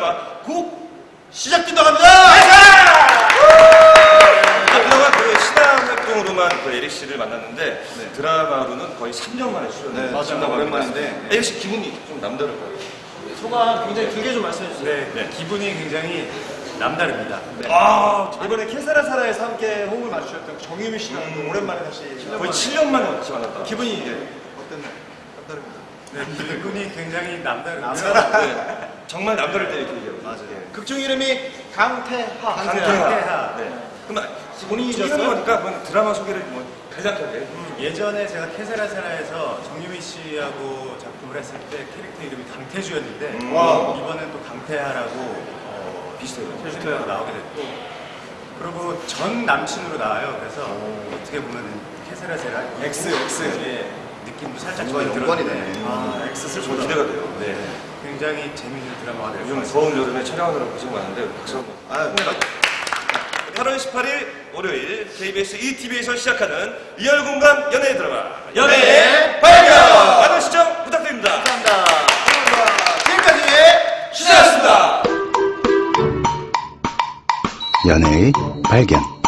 할까봐 시작 기도합니다. 네, 그나마 그 신앙 활동으로만 그 에릭 씨를 만났는데 네. 드라마로는 거의 3년 만에 출연을 네, 맞습니다. 오랜만인데 네. 에릭 씨 기분이 좀 남다를 거예요. 소감 굉장히 길게 좀 말씀해 주세요. 네. 네. 기분이 굉장히 남다릅니다. 네. 아, 아, 이번에 캐사라 사라에서 함께 호흡을 맞추셨던 정유미 씨랑 음. 오랜만에 다시 7년 거의 7년 만에 같이 만났다. 기분이 이제 어땠나요? 남다릅니다. 네, 기분이 굉장히 남다르고요. 네. 정말 남다를 때 이렇게 얘기해요. 맞아요. 극중 이름이 강태하. 강태하. 네. 그럼 본인이 이런 지었어요? 거니까 그건 드라마 소개를 뭐 간략하게. 예전에 제가 케세라세라에서 정유미 씨하고 작품을 했을 때 캐릭터 이름이 강태주였는데 음. 와. 이번엔 또 강태하라고 어, 비슷해요. 캐릭터가 나오게 됐고 그리고 전 남친으로 나와요. 그래서 어떻게 보면 케세라세라 X, X. 의 느낌도 살짝 저는 연관이네. 들었는데 아, 좀 슬프다. 기대가 돼요. 네, 굉장히 재밌는 드라마가 될것 요즘. 더운 여름에 촬영하느라 고생 많은데 박수 한번. 아, 8월 18일 월요일 KBS ETV에서 시작하는 리얼 공감 연예 드라마 연애 발견 많은 시청 부탁드립니다. 감사합니다. 지금까지 시작했습니다. 연애의 발견